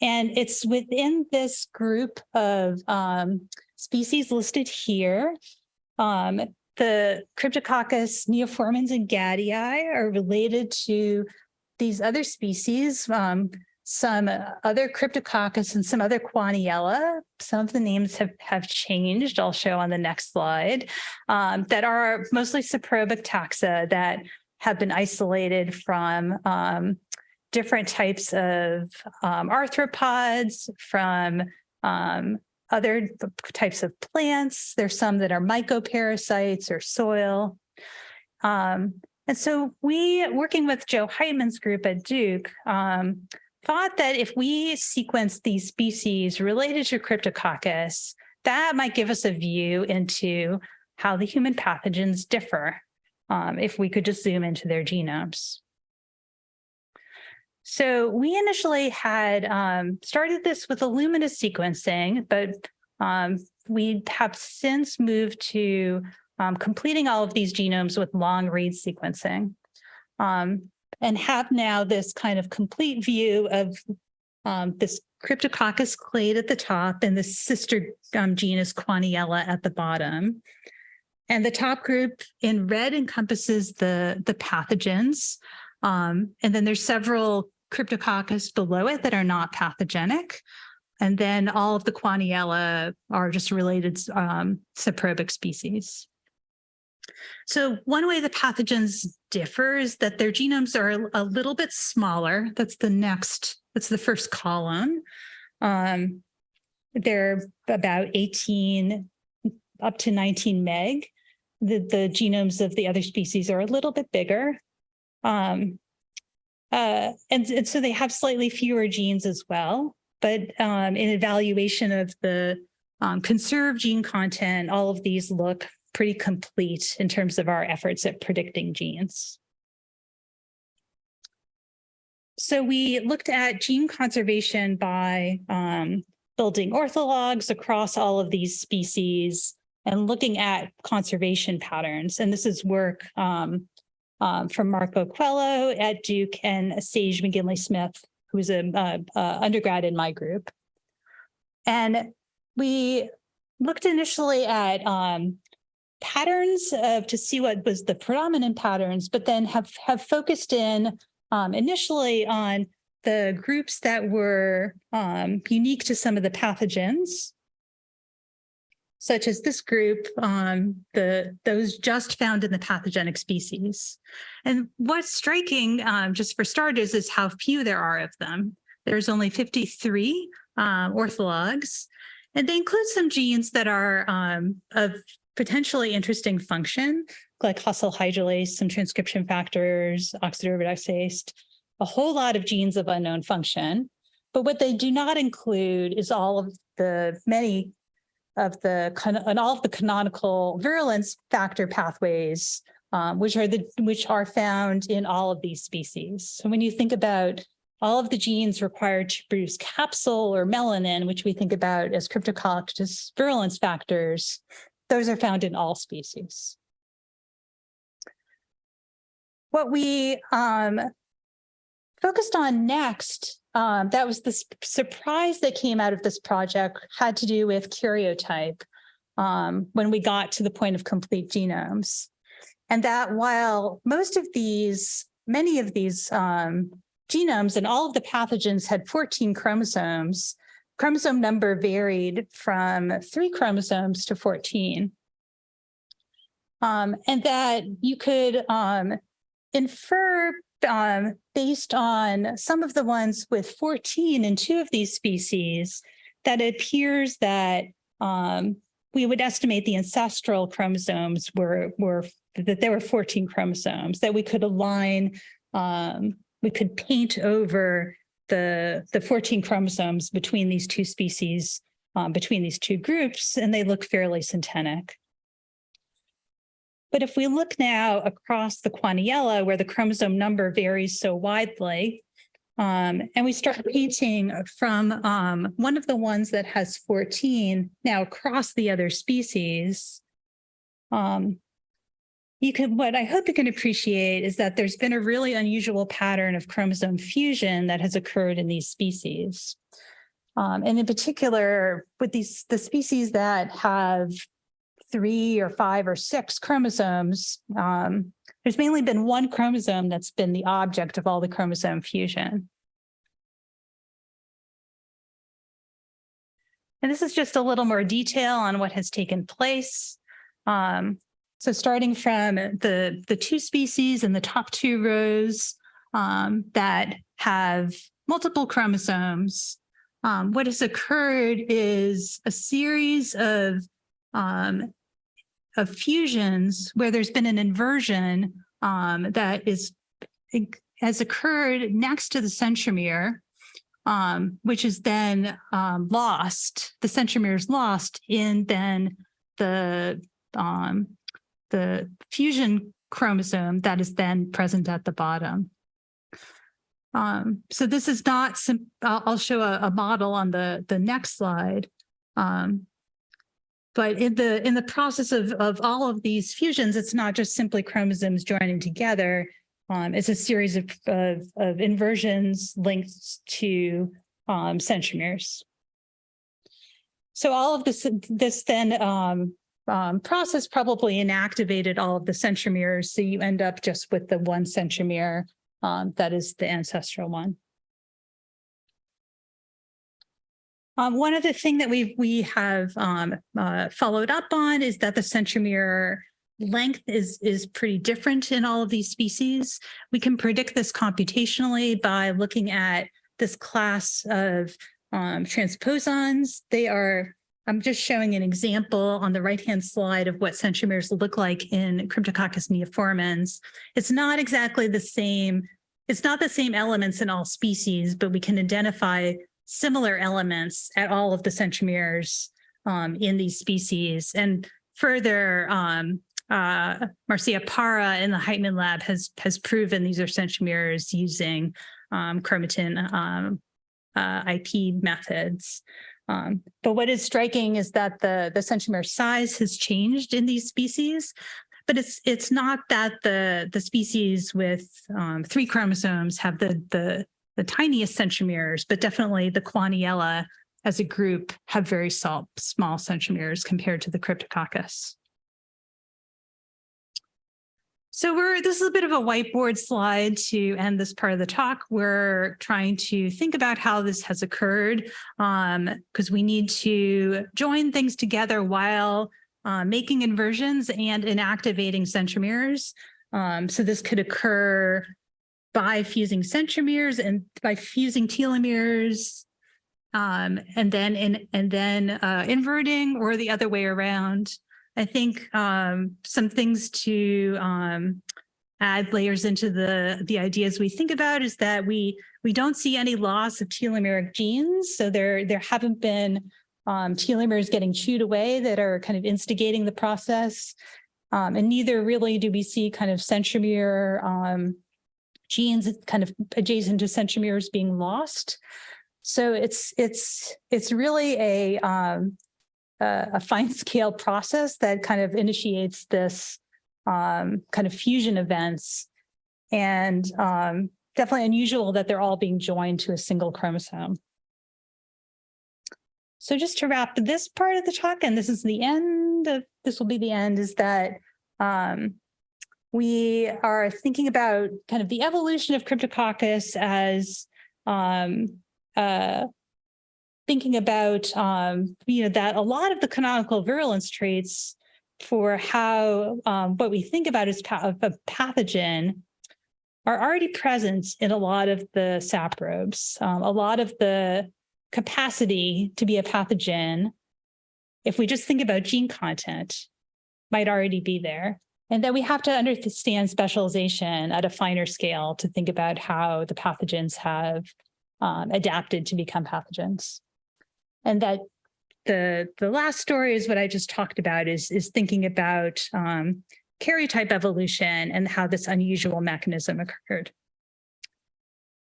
And it's within this group of um, species listed here. Um, the Cryptococcus neoformans and gaddii are related to these other species, um, some other Cryptococcus and some other Quaniella. Some of the names have, have changed, I'll show on the next slide, um, that are mostly saprobic taxa that have been isolated from um, different types of um, arthropods, from um, other types of plants. There's some that are mycoparasites or soil. Um, and so we, working with Joe Heitman's group at Duke, um, thought that if we sequence these species related to Cryptococcus, that might give us a view into how the human pathogens differ um, if we could just zoom into their genomes. So we initially had um, started this with Illumina sequencing, but um, we have since moved to um, completing all of these genomes with long read sequencing um, and have now this kind of complete view of um, this Cryptococcus clade at the top and the sister um, genus Quaniella at the bottom. And the top group in red encompasses the, the pathogens. Um, and then there's several Cryptococcus below it that are not pathogenic. And then all of the Quaniella are just related um, saprobic species. So one way the pathogens differ is that their genomes are a little bit smaller. That's the next, that's the first column. Um, they're about 18 up to 19 meg. The, the genomes of the other species are a little bit bigger. Um, uh, and, and so they have slightly fewer genes as well. But um, in evaluation of the um, conserved gene content, all of these look pretty complete in terms of our efforts at predicting genes. So we looked at gene conservation by um, building orthologs across all of these species and looking at conservation patterns. And this is work um, um, from Marco Coelho at Duke and Sage McGinley Smith, who was an undergrad in my group. And we looked initially at um, patterns of, to see what was the predominant patterns, but then have, have focused in um, initially on the groups that were um, unique to some of the pathogens, such as this group, um, the those just found in the pathogenic species. And what's striking, um, just for starters, is how few there are of them. There's only 53 um, orthologs, and they include some genes that are um, of potentially interesting function, glycosyl hydrolase, some transcription factors, oxidoreductase, a whole lot of genes of unknown function. But what they do not include is all of the many of the and all of the canonical virulence factor pathways, um, which are the which are found in all of these species. So when you think about all of the genes required to produce capsule or melanin, which we think about as cryptococcus virulence factors, those are found in all species. What we um, focused on next, um, that was the surprise that came out of this project had to do with karyotype um, when we got to the point of complete genomes. And that while most of these, many of these um, genomes and all of the pathogens had 14 chromosomes, chromosome number varied from three chromosomes to 14. Um, and that you could um, infer um, based on some of the ones with 14 in two of these species, that it appears that um, we would estimate the ancestral chromosomes were, were that there were 14 chromosomes, that we could align, um, we could paint over the, the 14 chromosomes between these two species, um, between these two groups, and they look fairly syntenic. But if we look now across the Quaniella, where the chromosome number varies so widely, Um, and we start painting from um, one of the ones that has 14 now across the other species. Um, you can, what I hope you can appreciate is that there's been a really unusual pattern of chromosome fusion that has occurred in these species. Um, and in particular, with these, the species that have three or five or six chromosomes, um, there's mainly been one chromosome that's been the object of all the chromosome fusion. And this is just a little more detail on what has taken place. Um, so starting from the, the two species in the top two rows um, that have multiple chromosomes, um, what has occurred is a series of um, of fusions where there's been an inversion um, that is has occurred next to the centromere, um, which is then um, lost. The centromere is lost in then the um, the fusion chromosome that is then present at the bottom. Um, so this is not, I'll, show a, a, model on the, the next slide. Um, but in the in the process of, of all of these fusions, it's not just simply chromosomes joining together. Um, it's a series of, of, of inversions linked to um, centromeres. So all of this, this then um, um, process probably inactivated all of the centromeres. So you end up just with the one centromere um, that is the ancestral one. Um, one other thing that we we have um, uh, followed up on is that the centromere length is is pretty different in all of these species. We can predict this computationally by looking at this class of um, transposons. They are, I'm just showing an example on the right-hand slide of what centromeres look like in Cryptococcus neoformans. It's not exactly the same, it's not the same elements in all species, but we can identify similar elements at all of the centromeres um, in these species. And further, um, uh, Marcia Para in the Heitman lab has, has proven these are centromeres using um, chromatin um, uh, IP methods. Um, but what is striking is that the, the centromere size has changed in these species, but it's it's not that the the species with um, three chromosomes have the the the tiniest centromeres, but definitely the Kuehneella as a group have very small, small centromeres compared to the Cryptococcus. So we're, this is a bit of a whiteboard slide to end this part of the talk. We're trying to think about how this has occurred because um, we need to join things together while uh, making inversions and inactivating centromeres. Um, so this could occur by fusing centromeres and by fusing telomeres um, and then in, and then uh, inverting or the other way around. I think um, some things to um, add layers into the the ideas we think about is that we we don't see any loss of telomeric genes. So there there haven't been um, telomeres getting chewed away that are kind of instigating the process. Um, and neither really do we see kind of centromere um, genes kind of adjacent to centromeres being lost. So it's it's it's really a um, a, fine scale process that kind of initiates this um, kind of fusion events, and um, definitely unusual that they're all being joined to a single chromosome. So just to wrap this part of the talk, and this is the end of this will be the end, is that um, we are thinking about kind of the evolution of Cryptococcus as um, uh, thinking about, um, you know, that a lot of the canonical virulence traits for how um, what we think about as pa a pathogen are already present in a lot of the saprobes. Um, a lot of the capacity to be a pathogen, if we just think about gene content, might already be there. And then we have to understand specialization at a finer scale to think about how the pathogens have um, adapted to become pathogens. And that the, the last story is what I just talked about is, is thinking about um, karyotype evolution and how this unusual mechanism occurred.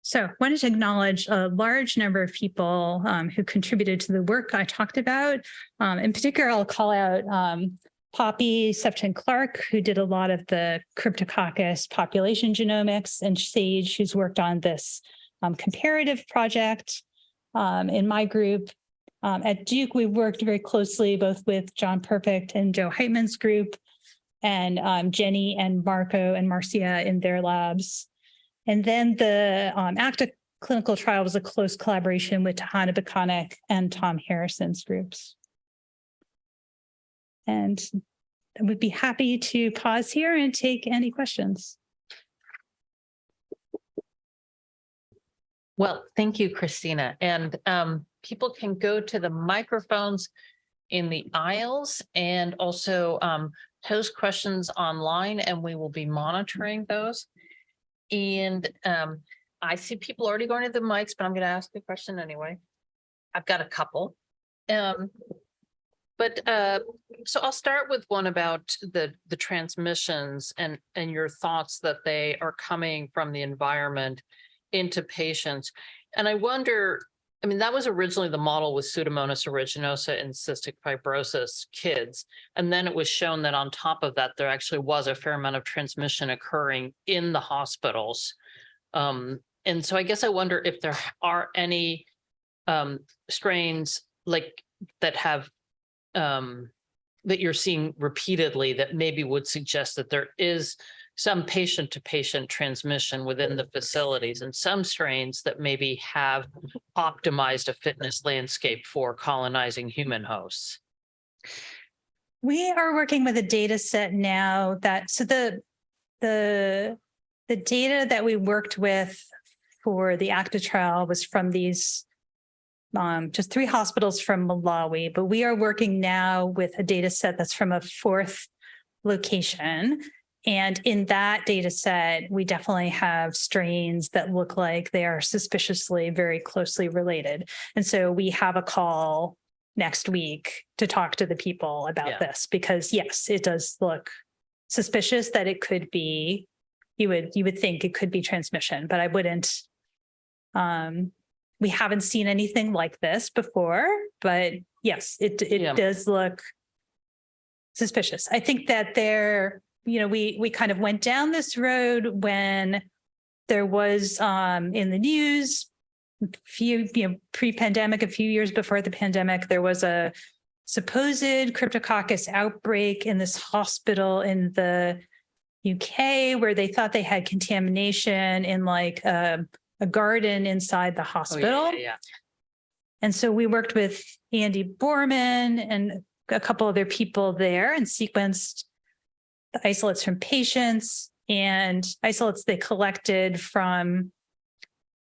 So I wanted to acknowledge a large number of people um, who contributed to the work I talked about. Um, in particular, I'll call out um, Poppy Sefton Clark, who did a lot of the Cryptococcus population genomics, and Sage, who's worked on this um, comparative project. Um, in my group um, at Duke, we've worked very closely both with John Perfect and Joe Heitman's group, and um, Jenny and Marco and Marcia in their labs. And then the um, ACTA clinical trial was a close collaboration with Tahana Baconic and Tom Harrison's groups. And I would be happy to pause here and take any questions. Well, thank you, Christina. And um, people can go to the microphones in the aisles and also um, pose questions online and we will be monitoring those. And um, I see people already going to the mics, but I'm going to ask a question anyway. I've got a couple. Um, but uh, so I'll start with one about the the transmissions and and your thoughts that they are coming from the environment into patients. And I wonder, I mean, that was originally the model with Pseudomonas aeruginosa and cystic fibrosis kids. And then it was shown that on top of that, there actually was a fair amount of transmission occurring in the hospitals. Um, and so I guess I wonder if there are any um, strains like that have um, that you're seeing repeatedly that maybe would suggest that there is some patient to patient transmission within the facilities and some strains that maybe have optimized a fitness landscape for colonizing human hosts. We are working with a data set now that, so the, the, the data that we worked with for the ACTA trial was from these um, just three hospitals from Malawi, but we are working now with a data set that's from a fourth location. And in that data set, we definitely have strains that look like they are suspiciously very closely related. And so we have a call next week to talk to the people about Yeah. this because yes, it does look suspicious that it could be, you would, you would think it could be transmission, but I wouldn't. Um, we haven't seen anything like this before, but yes, it, Yeah. it does look suspicious. I think that there, you know, we, we kind of went down this road when there was um, in the news, a few, you know, pre-pandemic, a few years before the pandemic, there was a supposed cryptococcus outbreak in this hospital in the UK where they thought they had contamination in like a, a garden inside the Oh, hospital. yeah, yeah. And so we worked with Andy Borman and a couple other people there and sequenced the isolates from patients and isolates they collected from,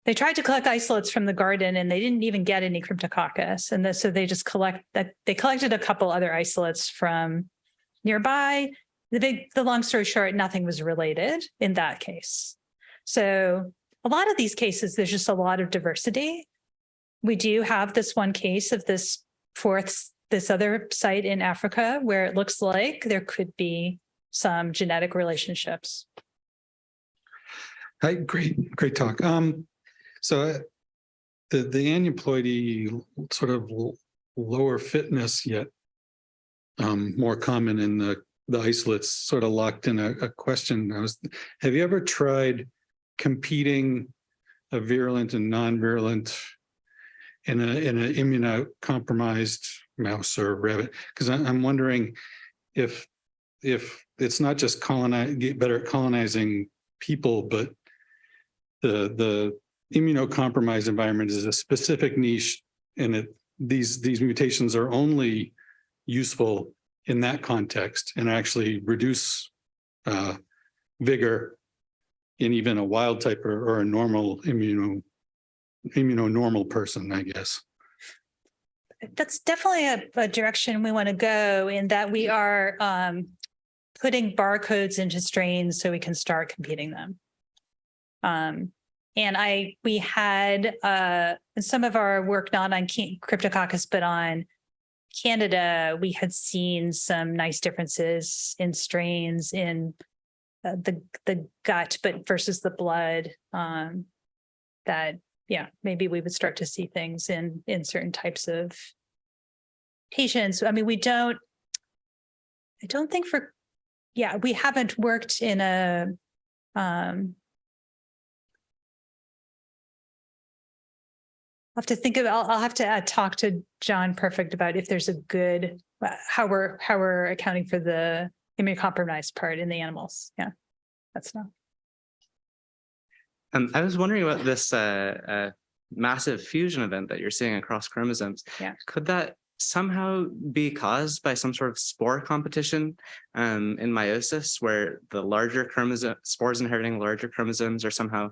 they tried to collect isolates from the garden and they didn't even get any cryptococcus. And then- so they just collect that, they collected a couple other isolates from nearby. The big, the long story short, nothing was related in that case. So a lot of these cases, there's just a lot of diversity we do have this one case of this fourth, this other site in Africa where it looks like there could be some genetic relationships. Hi, great, great talk. Um, so uh, the, the aneuploidy sort of lower fitness yet um, more common in the, the isolates sort of locked in a, a question. I was, have you ever tried competing a virulent and non-virulent in a, in an immunocompromised mouse or rabbit? Because I'm wondering if, if it's not just colonize, get better at colonizing people, but the, the immunocompromised environment is a specific niche and it, these, these mutations are only useful in that context and actually reduce uh, vigor in even a wild type or, or a normal immuno, immunonormal person, I guess. That's definitely a, a direction we want to go in that we are um, putting barcodes into strains so we can start competing them. Um, and I, we had uh, some of our work, not on Cryptococcus, but on Canada, we had seen some nice differences in strains in uh, the, the gut, but versus the blood. Um, that, yeah, maybe we would start to see things in, in certain types of patients. I mean, we don't, I don't think for, yeah, we haven't worked in a, um, I'll have to think of, I'll, I'll have to uh, talk to John Perfect about if there's a good, uh, how we're, how we're accounting for the immunocompromised part in the animals. Yeah, that's not. Um, I was wondering about this uh, uh, massive fusion event that you're seeing across chromosomes. Yeah. Could that somehow be caused by some sort of spore competition um, in meiosis, where the larger chromosome spores inheriting larger chromosomes are somehow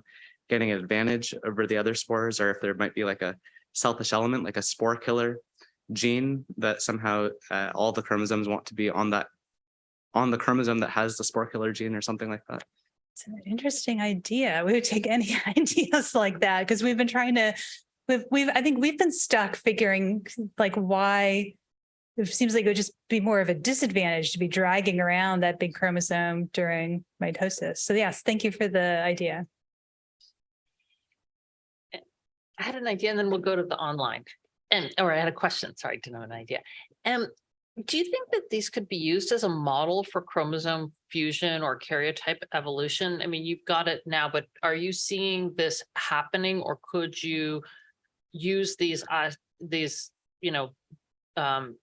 getting an advantage over the other spores, or if there might be like a selfish element, like a spore killer gene that somehow uh, all the chromosomes want to be on that on the chromosome that has the spore killer gene or something like that. It's an interesting idea. We would take any ideas like that because we've been trying to, we've, we've, I think we've been stuck figuring like why it seems like it would just be more of a disadvantage to be dragging around that big chromosome during mitosis. So yes, thank you for the idea. I had an idea and then we'll go to the online. And, or I had a question, sorry, I didn't have an idea. Um, do you think that these could be used as a model for chromosome fusion or karyotype evolution? I mean, you've got it now, but are you seeing this happening or could you use these, uh, these, you know, um,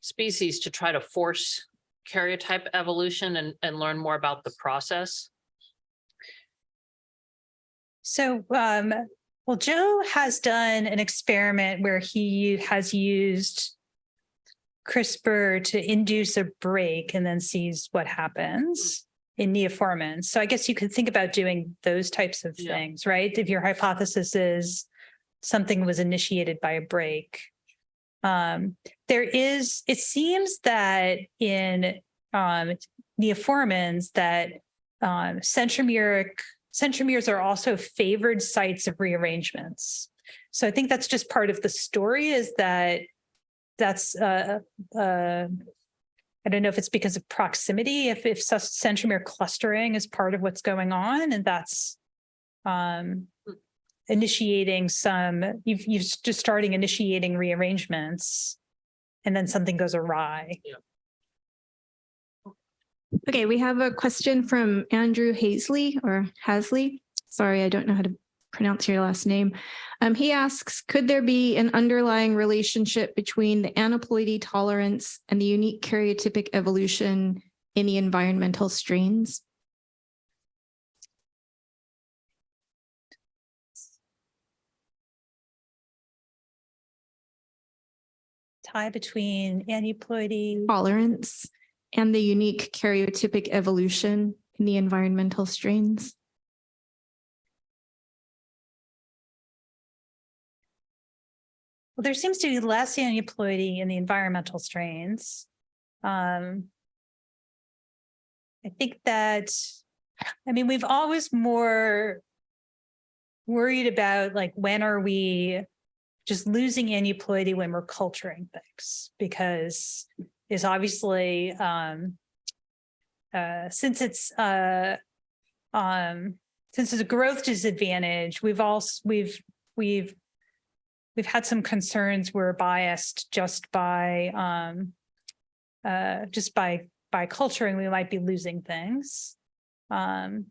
species to try to force karyotype evolution and, and learn more about the process? So, um, well, Joe has done an experiment where he has used CRISPR to induce a break and then sees what happens in neoformans. So I guess you could think about doing those types of Yeah. things, right? If your hypothesis is something was initiated by a break. Um, there is, it seems that in um, neoformans that um, centromeric centromeres are also favored sites of rearrangements. So I think that's just part of the story is that that's uh, uh, I don't know if it's because of proximity, if if centromere clustering is part of what's going on, and that's um, initiating some you've you've just starting initiating rearrangements, and then something goes awry. Okay, we have a question from Andrew Hazley or Hasley. Sorry, I don't know how to pronounce your last name. Um, he asks, could there be an underlying relationship between the aneuploidy tolerance and the unique karyotypic evolution in the environmental strains? Tie between aneuploidy. Tolerance and the unique karyotypic evolution in the environmental strains? Well, there seems to be less aneuploidy in the environmental strains. Um, I think that, I mean, we've always more worried about like, when are we just losing aneuploidy when we're culturing things? Because it's obviously, um, uh, since it's, uh, um, since it's a growth disadvantage, we've also, we've, we've we've had some concerns we're biased just by um uh just by by culturing we might be losing things um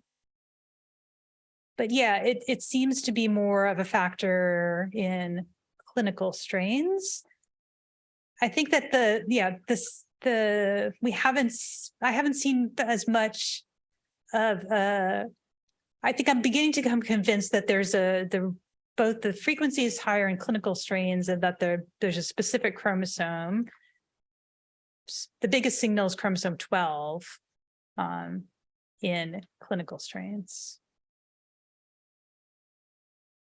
but yeah it it seems to be more of a factor in clinical strains i think that the yeah this the we haven't I haven't seen as much of uh i think i'm beginning to become convinced that there's a the both the frequency is higher in clinical strains and that there, there's a specific chromosome. The biggest signal is chromosome twelve um, in clinical strains.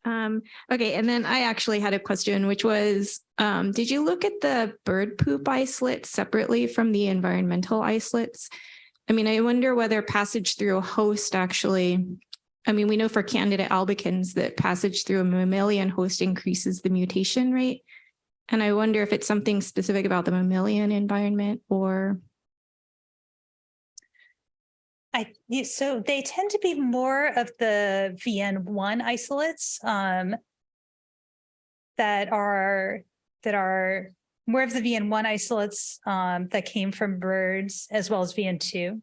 Um, okay, and then I actually had a question, which was, um, did you look at the bird poop isolate separately from the environmental isolates? I mean, I wonder whether passage through a host actually, I mean, we know for Candida albicans that passage through a mammalian host increases the mutation rate. And I wonder if it's something specific about the mammalian environment or, I so they tend to be more of the VN one isolates, um. That are, that are more of the VN one isolates, um, that came from birds as well as VN two.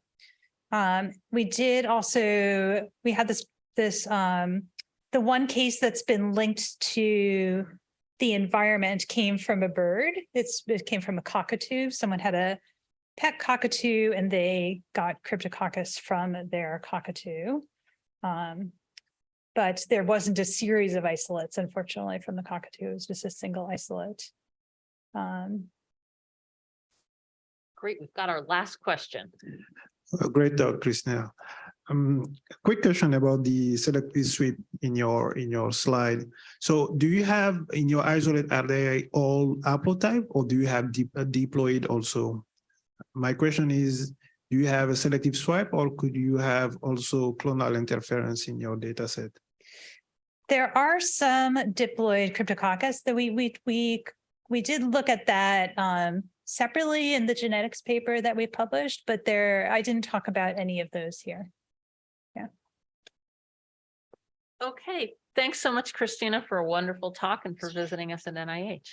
Um, we did also, we had this, this, um, the one case that's been linked to. The environment came from a bird. It's, it came from a cockatoo. Someone had a pet cockatoo and they got cryptococcus from their cockatoo. Um, but there wasn't a series of isolates, unfortunately, from the cockatoo. It was just a single isolate. Um, Great, we've got our last question. Uh, Great talk, Christina. Um, quick question about the selective sweep in your, in your slide. So do you have in your isolate, are they all haplotype or do you have de- uh, diploid also? My question is, do you have a selective sweep or could you have also clonal interference in your data set? there are some diploid cryptococcus that we, we, we, we did look at that, um, separately in the genetics paper that we published, but there, I didn't talk about any of those here. Yeah. Okay, thanks so much, Christina, for a wonderful talk and for visiting us at NIH.